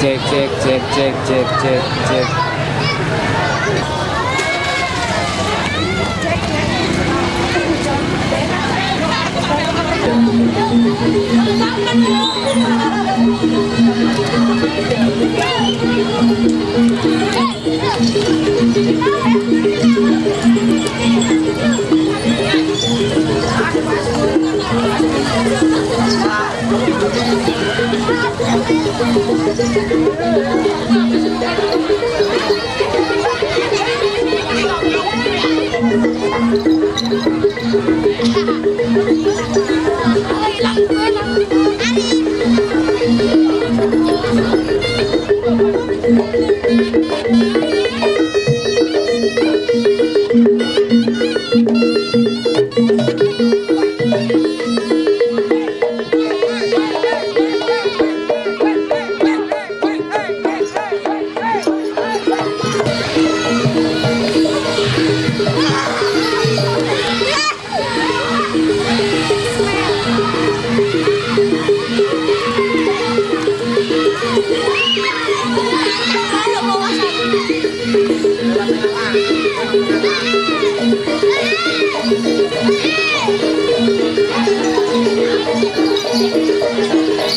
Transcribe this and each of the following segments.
check, check, check, check, check, check, check. Ay, la buena.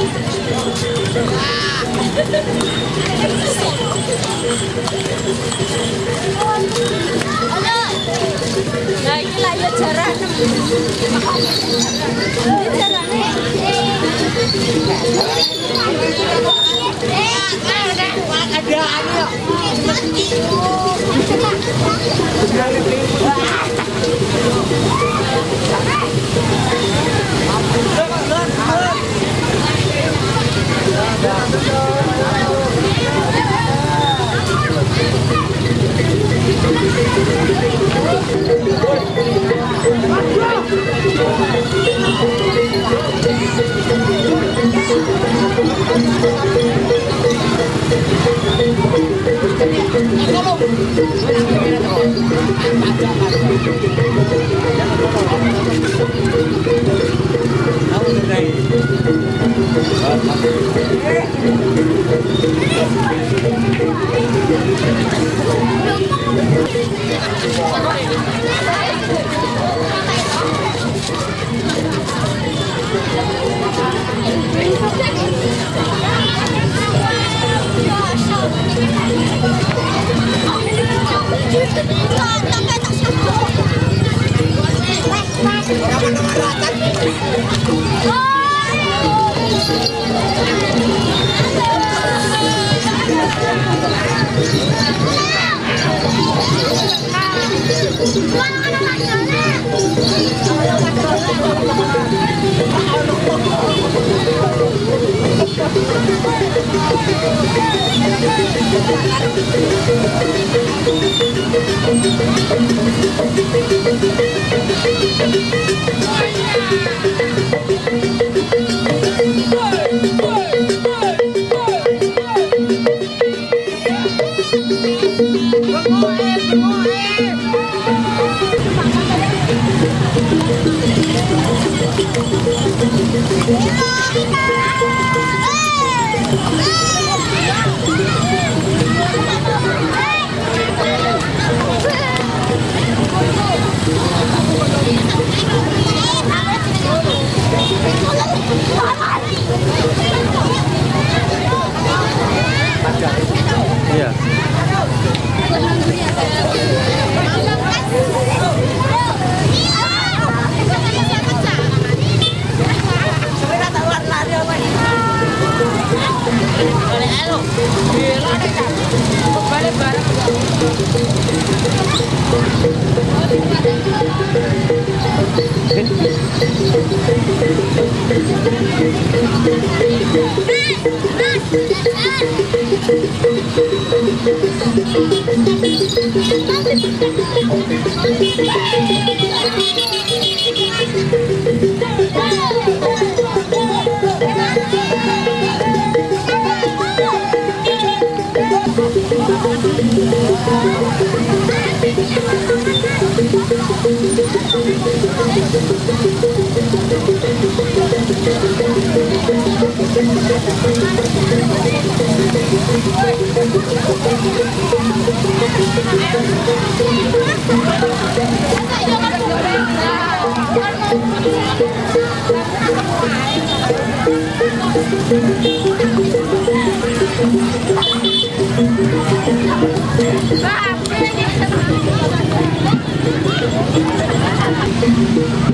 Nah, ini lah ya jarak. Ini jaraknya. Iya.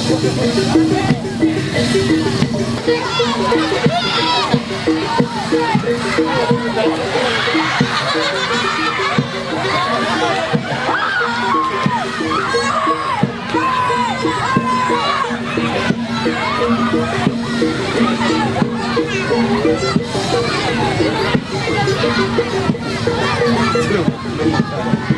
Let's go.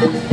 Hello.